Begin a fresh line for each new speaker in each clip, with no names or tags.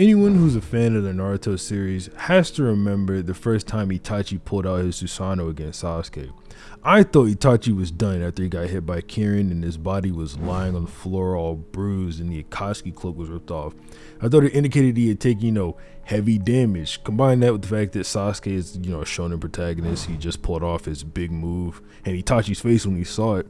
Anyone who's a fan of the Naruto series has to remember the first time Itachi pulled out his Susanoo against Sasuke. I thought Itachi was done after he got hit by Kirin and his body was lying on the floor all bruised and the Akatsuki cloak was ripped off. I thought it indicated he had taken, you know, heavy damage. Combine that with the fact that Sasuke is, you know, a shonen protagonist, he just pulled off his big move and Itachi's face when he saw it.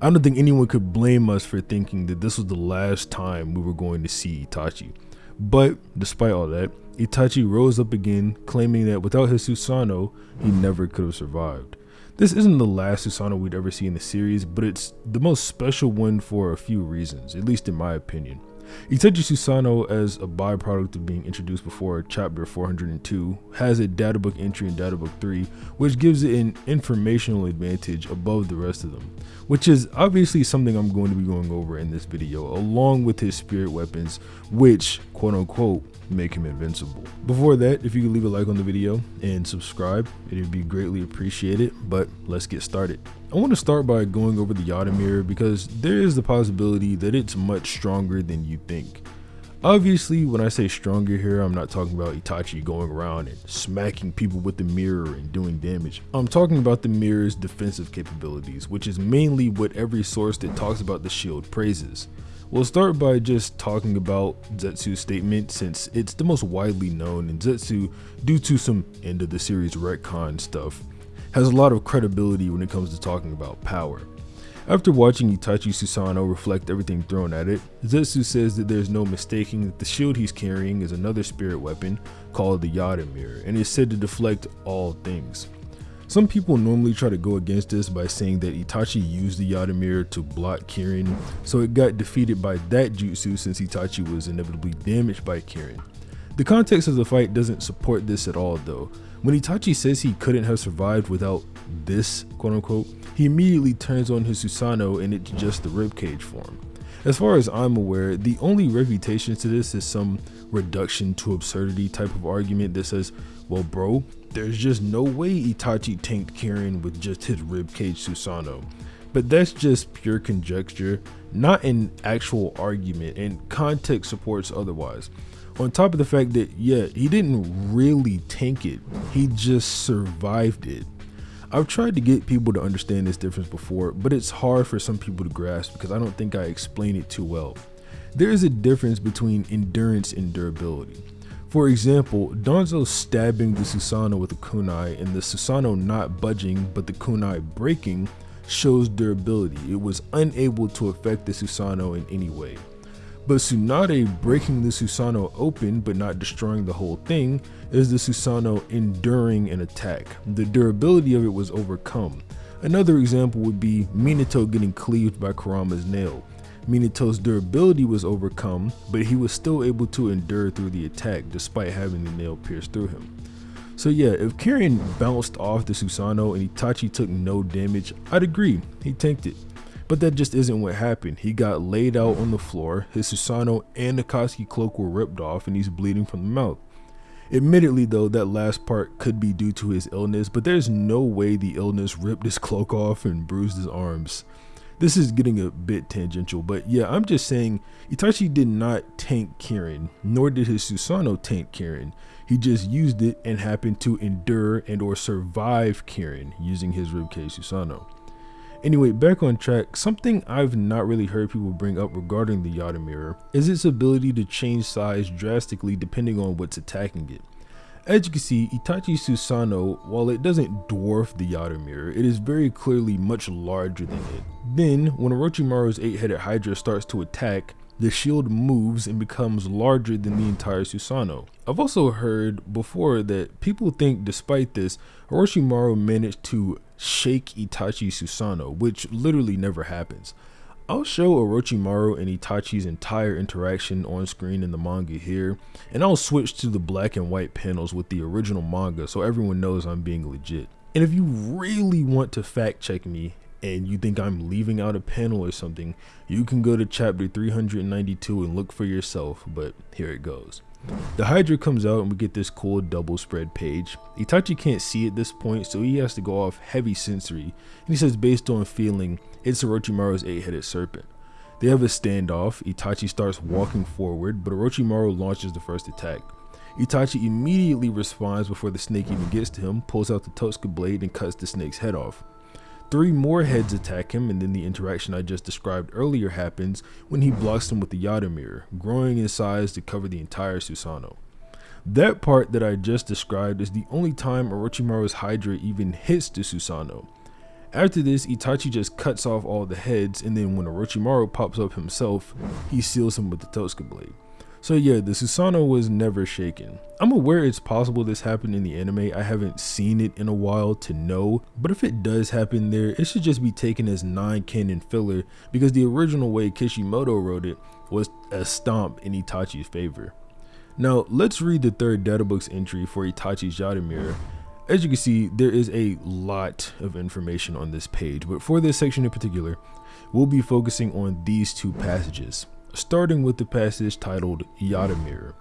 I don't think anyone could blame us for thinking that this was the last time we were going to see Itachi. But despite all that, Itachi rose up again, claiming that without his Susanoo, he never could have survived. This isn't the last Susanoo we'd ever see in the series, but it's the most special one for a few reasons, at least in my opinion. Itachi Susanoo, as a byproduct of being introduced before chapter 402, has a databook entry in databook 3, which gives it an informational advantage above the rest of them, which is obviously something I'm going to be going over in this video, along with his spirit weapons, which, quote unquote, make him invincible. Before that, if you could leave a like on the video and subscribe, it would be greatly appreciated, but let's get started. I want to start by going over the Yata mirror because there is the possibility that it's much stronger than you think. Obviously, when I say stronger here, I'm not talking about Itachi going around and smacking people with the mirror and doing damage. I'm talking about the mirror's defensive capabilities, which is mainly what every source that talks about the shield praises. We'll start by just talking about Zetsu's statement since it's the most widely known and Zetsu, due to some end of the series retcon stuff, has a lot of credibility when it comes to talking about power. After watching Itachi Susano reflect everything thrown at it, Zetsu says that there's no mistaking that the shield he's carrying is another spirit weapon called the Yata Mirror and is said to deflect all things. Some people normally try to go against this by saying that Itachi used the Yata Mirror to block Kirin, so it got defeated by that jutsu since Itachi was inevitably damaged by Kirin. The context of the fight doesn't support this at all though. When Itachi says he couldn't have survived without this, quote unquote, he immediately turns on his Susanoo and it's just the ribcage form. As far as I'm aware, the only refutation to this is some reduction to absurdity type of argument that says, well bro, there's just no way Itachi tanked Kirin with just his ribcage Susanoo. But that's just pure conjecture, not an actual argument, and context supports otherwise. On top of the fact that, yeah, he didn't really tank it, he just survived it. I've tried to get people to understand this difference before, but it's hard for some people to grasp because I don't think I explain it too well. There is a difference between endurance and durability. For example, Danzo stabbing the Susano with a kunai and the Susano not budging but the kunai breaking shows durability. It was unable to affect the Susano in any way. But Tsunade breaking the Susanoo open but not destroying the whole thing is the Susanoo enduring an attack. The durability of it was overcome. Another example would be Minato getting cleaved by Kurama's nail. Minato's durability was overcome, but he was still able to endure through the attack despite having the nail pierced through him. So yeah, if Kirin bounced off the Susanoo and Itachi took no damage, I'd agree, he tanked it. But that just isn't what happened. He got laid out on the floor, his Susano and Akatsuki cloak were ripped off and he's bleeding from the mouth. Admittedly though, that last part could be due to his illness, but there's no way the illness ripped his cloak off and bruised his arms. This is getting a bit tangential, but yeah, I'm just saying Itachi did not tank Kirin, nor did his Susano tank Kirin. He just used it and happened to endure and or survive Kirin using his ribcage Susanoo. Anyway, back on track, something I've not really heard people bring up regarding the Yata mirror is its ability to change size drastically depending on what's attacking it. As you can see, Itachi Susanoo, while it doesn't dwarf the Yata mirror, it is very clearly much larger than it. Then, when Orochimaru's 8-headed Hydra starts to attack, the shield moves and becomes larger than the entire Susanoo. I've also heard before that people think despite this, Orochimaru managed to shake Itachi Susanoo, which literally never happens. I'll show Orochimaru and Itachi's entire interaction on screen in the manga here, and I'll switch to the black and white panels with the original manga so everyone knows I'm being legit. And if you really want to fact check me and you think I'm leaving out a panel or something, you can go to chapter 392 and look for yourself, but here it goes. The Hydra comes out and we get this cool double spread page. Itachi can't see at this point, so he has to go off heavy sensory. And he says based on feeling, it's Orochimaru's 8-headed serpent. They have a standoff. Itachi starts walking forward, but Orochimaru launches the first attack. Itachi immediately responds before the snake even gets to him, pulls out the Totsuka blade and cuts the snake's head off. Three more heads attack him, and then the interaction I just described earlier happens when he blocks them with the Yata mirror, growing in size to cover the entire Susanoo. That part that I just described is the only time Orochimaru's Hydra even hits the Susanoo. After this, Itachi just cuts off all the heads, and then when Orochimaru pops up himself, he seals him with the Totsuka blade. So yeah, the Susanoo was never shaken. I'm aware it's possible this happened in the anime, I haven't seen it in a while to know, but if it does happen there, it should just be taken as non-canon filler because the original way Kishimoto wrote it was a stomp in Itachi's favor. Now, let's read the third databooks entry for Itachi's Yata mirror. As you can see, there is a lot of information on this page, but for this section in particular, we'll be focusing on these two passages starting with the passage titled Yata Mirror,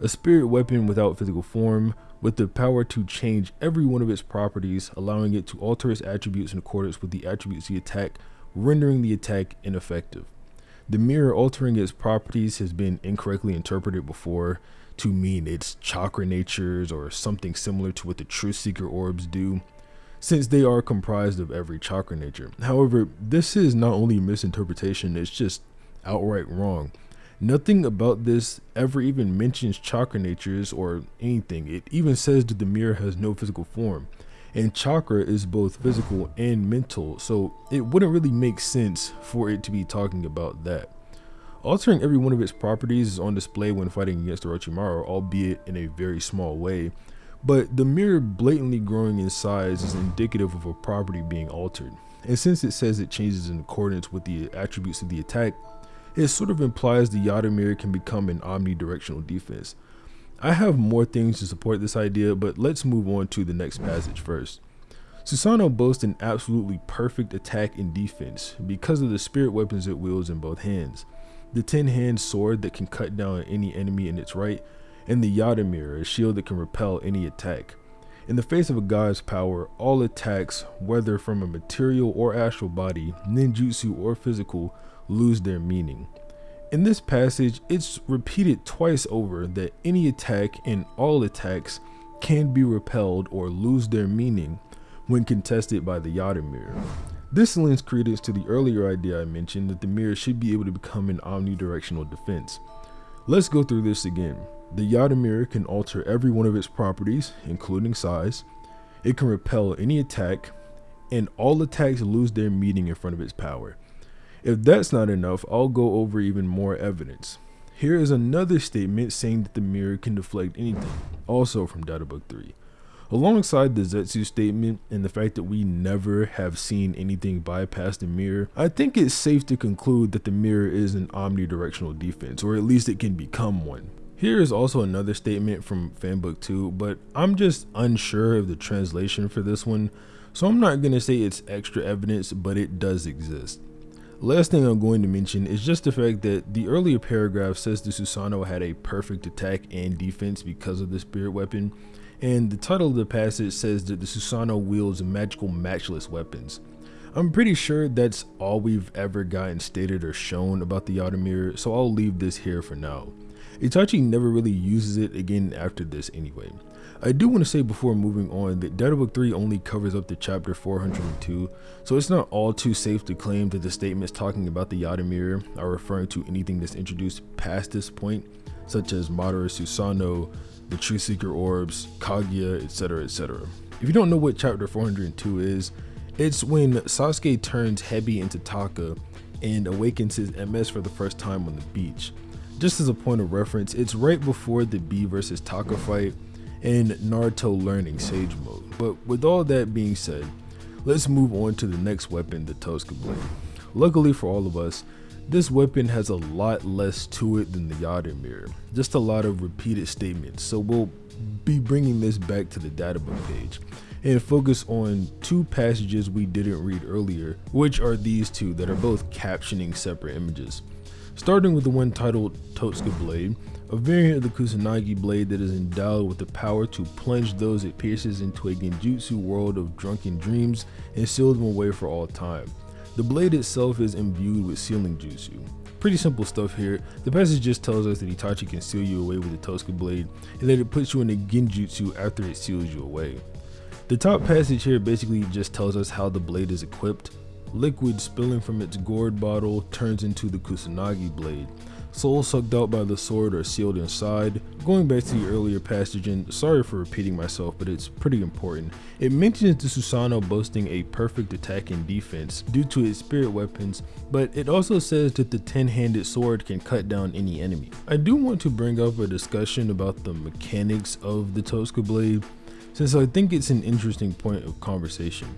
a spirit weapon without physical form, with the power to change every one of its properties, allowing it to alter its attributes in accordance with the attributes of the attack, rendering the attack ineffective. The mirror altering its properties has been incorrectly interpreted before to mean its chakra natures or something similar to what the true Seeker orbs do, since they are comprised of every chakra nature. However, this is not only a misinterpretation, it's just outright wrong. Nothing about this ever even mentions chakra natures or anything. It even says that the mirror has no physical form. And chakra is both physical and mental, so it wouldn't really make sense for it to be talking about that. Altering every one of its properties is on display when fighting against Orochimaru, albeit in a very small way, but the mirror blatantly growing in size is indicative of a property being altered. And since it says it changes in accordance with the attributes of the attack, it sort of implies the Yata mirror can become an omnidirectional defense. I have more things to support this idea, but let's move on to the next passage first. Susano boasts an absolutely perfect attack and defense because of the spirit weapons it wields in both hands. The 10 hand sword that can cut down any enemy in its right, and the Yata mirror, a shield that can repel any attack. In the face of a god's power, all attacks, whether from a material or astral body, ninjutsu or physical, lose their meaning. In this passage, it's repeated twice over that any attack and all attacks can be repelled or lose their meaning when contested by the Yata mirror. This lends credence to the earlier idea I mentioned that the mirror should be able to become an omnidirectional defense. Let's go through this again. The Yata mirror can alter every one of its properties, including size. It can repel any attack, and all attacks lose their meaning in front of its power. If that's not enough, I'll go over even more evidence. Here is another statement saying that the mirror can deflect anything, also from Databook 3. Alongside the Zetsu statement and the fact that we never have seen anything bypass the mirror, I think it's safe to conclude that the mirror is an omnidirectional defense, or at least it can become one. Here is also another statement from Fanbook 2, but I'm just unsure of the translation for this one, so I'm not going to say it's extra evidence, but it does exist. Last thing I'm going to mention is just the fact that the earlier paragraph says the Susanoo had a perfect attack and defense because of the spirit weapon, and the title of the passage says that the Susanoo wields magical matchless weapons. I'm pretty sure that's all we've ever gotten stated or shown about the Yata mirror, so I'll leave this here for now. Itachi never really uses it again after this anyway. I do want to say before moving on that Databook 3 only covers up to chapter 402, so it's not all too safe to claim that the statements talking about the Yata mirror are referring to anything that's introduced past this point, such as Madara Susanoo, the Truth Seeker Orbs, Kaguya, etc. etc. If you don't know what chapter 402 is, it's when Sasuke turns Hebi into Taka and awakens his MS for the first time on the beach. Just as a point of reference, it's right before the B versus Taka fight and Naruto learning Sage Mode. But with all that being said, let's move on to the next weapon, the Totsuka Blade. Luckily for all of us, this weapon has a lot less to it than the Yata Mirror, just a lot of repeated statements, so we'll be bringing this back to the databook page and focus on two passages we didn't read earlier, which are these two that are both captioning separate images. Starting with the one titled Totsuka Blade, a variant of the Kusanagi blade that is endowed with the power to plunge those it pierces into a genjutsu world of drunken dreams and seal them away for all time. The blade itself is imbued with sealing jutsu. Pretty simple stuff here. The passage just tells us that Itachi can seal you away with the Totsuka blade and that it puts you in a genjutsu after it seals you away. The top passage here basically just tells us how the blade is equipped. Liquid spilling from its gourd bottle turns into the Kusanagi blade. Souls sucked out by the sword are sealed inside. Going back to the earlier passage, and sorry for repeating myself, but it's pretty important. It mentions the Susanoo boasting a perfect attack and defense due to its spirit weapons, but it also says that the 10-handed sword can cut down any enemy. I do want to bring up a discussion about the mechanics of the Totsuka blade, since I think it's an interesting point of conversation.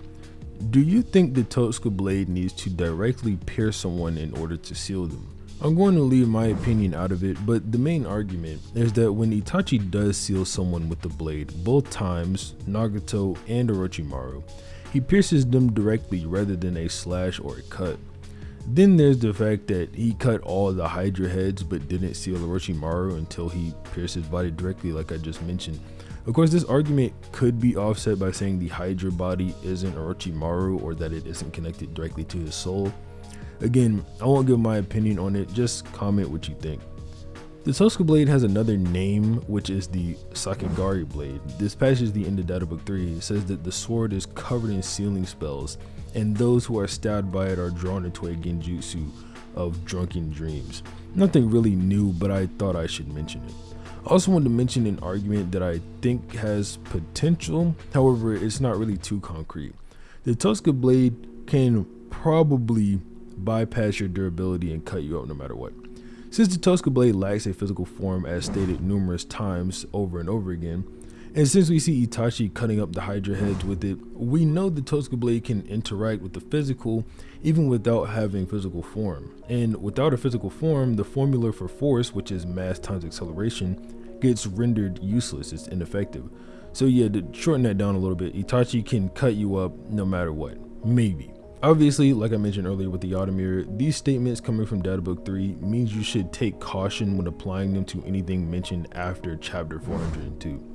Do you think the Totsuka blade needs to directly pierce someone in order to seal them? I'm going to leave my opinion out of it, but the main argument is that when Itachi does seal someone with the blade, both times, Nagato and Orochimaru, he pierces them directly rather than a slash or a cut. Then there's the fact that he cut all the Hydra heads but didn't seal Orochimaru until he pierced his body directly like I just mentioned. Of course, this argument could be offset by saying the Hydra body isn't Orochimaru or that it isn't connected directly to his soul. Again, I won't give my opinion on it, just comment what you think. The Totsuka blade has another name, which is the Sakegari blade. This passage the end of Data Book 3. It says that the sword is covered in sealing spells, and those who are stabbed by it are drawn into a genjutsu of drunken dreams. Nothing really new, but I thought I should mention it. I also wanted to mention an argument that I think has potential, however, it's not really too concrete. The Totsuka blade can probably bypass your durability and cut you up no matter what. Since the Totsuka blade lacks a physical form as stated numerous times over and over again, and since we see Itachi cutting up the Hydra heads with it, we know the Totsuka blade can interact with the physical even without having physical form. And without a physical form, the formula for force, which is mass times acceleration, gets rendered useless, it's ineffective. So yeah, to shorten that down a little bit, Itachi can cut you up no matter what. Maybe. Obviously, like I mentioned earlier with the Mirror, these statements coming from Databook 3 means you should take caution when applying them to anything mentioned after chapter 402.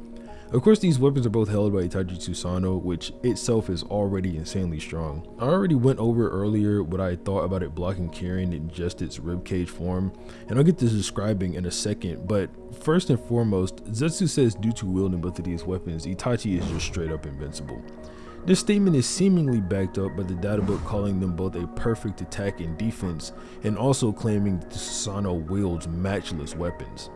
Of course, these weapons are both held by Itachi Susanoo, which itself is already insanely strong. I already went over earlier what I thought about it blocking Kirin in just its ribcage form, and I'll get to describing in a second, but first and foremost, Zetsu says due to wielding both of these weapons, Itachi is just straight up invincible. This statement is seemingly backed up by the databook calling them both a perfect attack and defense, and also claiming that the Susanoo wields matchless weapons.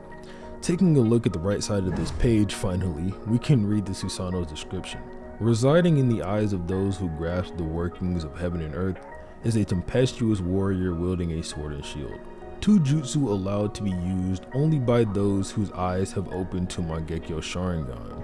Taking a look at the right side of this page, finally, we can read the Susanoo's description. Residing in the eyes of those who grasp the workings of heaven and earth is a tempestuous warrior wielding a sword and shield. Two jutsu allowed to be used only by those whose eyes have opened to Mangekyo Sharingan,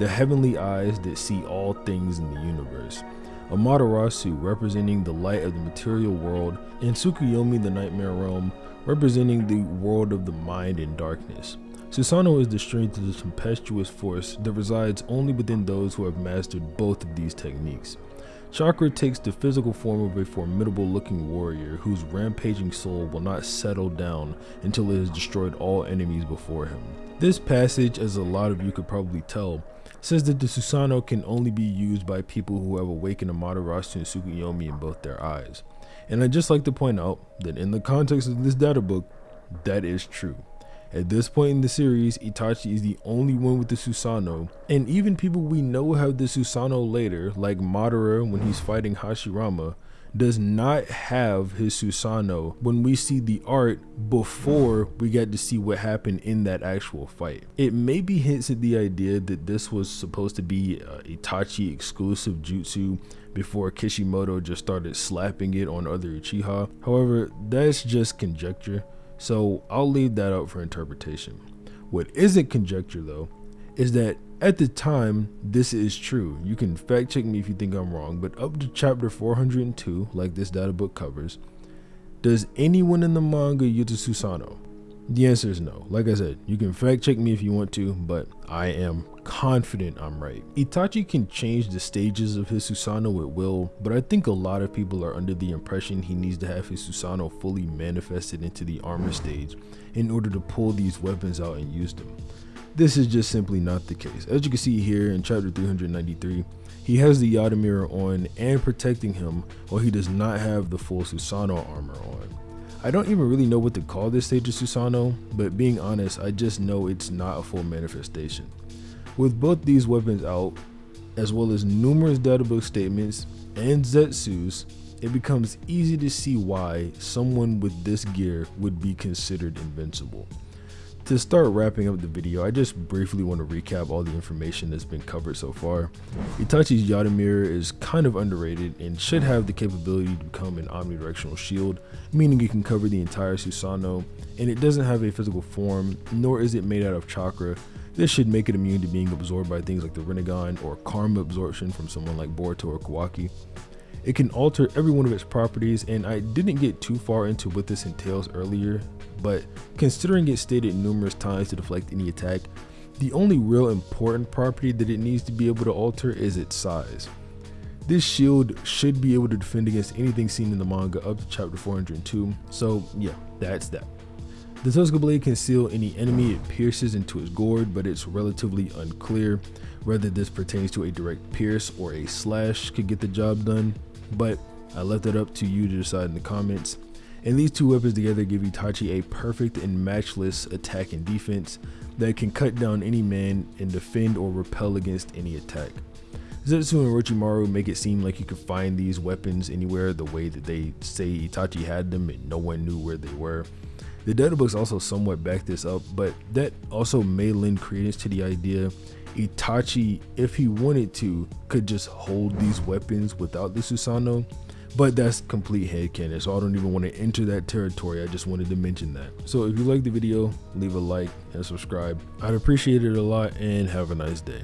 the heavenly eyes that see all things in the universe. Amaterasu representing the light of the material world, and Tsukuyomi the nightmare realm representing the world of the mind and darkness. Susanoo is the strength of the tempestuous force that resides only within those who have mastered both of these techniques. Chakra takes the physical form of a formidable looking warrior whose rampaging soul will not settle down until it has destroyed all enemies before him. This passage, as a lot of you could probably tell, says that the Susano can only be used by people who have awakened Amaterasu and Tsukuyomi in both their eyes. And I'd just like to point out that in the context of this data book, that is true. At this point in the series, Itachi is the only one with the Susanoo, and even people we know have the Susanoo later, like Madara when he's fighting Hashirama, does not have his Susanoo when we see the art before we get to see what happened in that actual fight. It maybe hints at the idea that this was supposed to be uh, Itachi exclusive jutsu before Kishimoto just started slapping it on other Uchiha. However, that's just conjecture, so I'll leave that up for interpretation. What isn't conjecture though is that at the time, this is true. You can fact check me if you think I'm wrong, but up to chapter 402, like this data book covers, does anyone in the manga use a Susanoo? The answer is no. Like I said, you can fact check me if you want to, but I am confident I'm right. Itachi can change the stages of his Susanoo at will, but I think a lot of people are under the impression he needs to have his Susanoo fully manifested into the armor stage in order to pull these weapons out and use them. This is just simply not the case. As you can see here in chapter 393, He has the Yata mirror on and protecting him while he does not have the full Susanoo armor on. I don't even really know what to call this stage of Susano, but being honest, I just know it's not a full manifestation. With both these weapons out, as well as numerous databook statements and Zetsus, it becomes easy to see why someone with this gear would be considered invincible. To start wrapping up the video, I just briefly want to recap all the information that's been covered so far. Itachi's Yata mirror is kind of underrated and should have the capability to become an omnidirectional shield, meaning it can cover the entire Susanoo, and it doesn't have a physical form, nor is it made out of chakra. This should make it immune to being absorbed by things like the Rinnegan or karma absorption from someone like Boruto or Kawaki. It can alter every one of its properties, and I didn't get too far into what this entails earlier, but considering it stated numerous times to deflect any attack, the only real important property that it needs to be able to alter is its size. This shield should be able to defend against anything seen in the manga up to chapter 402, so yeah, that's that. The Totsuka blade can seal any enemy it pierces into its gourd, but it's relatively unclear whether this pertains to a direct pierce or a slash could get the job done but I left it up to you to decide in the comments. And these two weapons together give Itachi a perfect and matchless attack and defense that can cut down any man and defend or repel against any attack. Zetsu and Orochimaru make it seem like you could find these weapons anywhere the way that they say Itachi had them and no one knew where they were. The data books also somewhat back this up, but that also may lend credence to the idea Itachi, if he wanted to, could just hold these weapons without the Susanoo. But that's complete headcanon, so I don't even want to enter that territory. I just wanted to mention that. So if you like the video, leave a like and subscribe. I'd appreciate it a lot and have a nice day.